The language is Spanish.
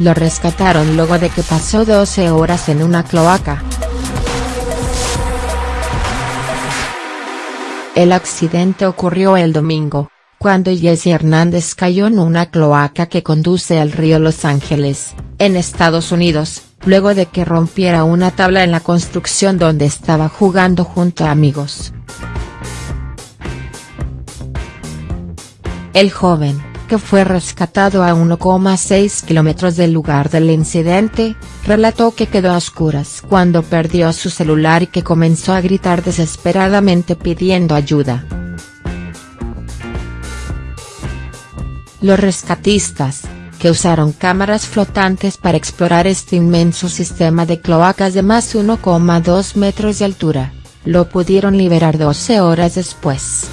Lo rescataron luego de que pasó 12 horas en una cloaca. El accidente ocurrió el domingo, cuando Jesse Hernández cayó en una cloaca que conduce al río Los Ángeles, en Estados Unidos, luego de que rompiera una tabla en la construcción donde estaba jugando junto a amigos. El joven, que fue rescatado a 1,6 kilómetros del lugar del incidente, relató que quedó a oscuras cuando perdió su celular y que comenzó a gritar desesperadamente pidiendo ayuda. Los rescatistas, que usaron cámaras flotantes para explorar este inmenso sistema de cloacas de más de 1,2 metros de altura, lo pudieron liberar 12 horas después.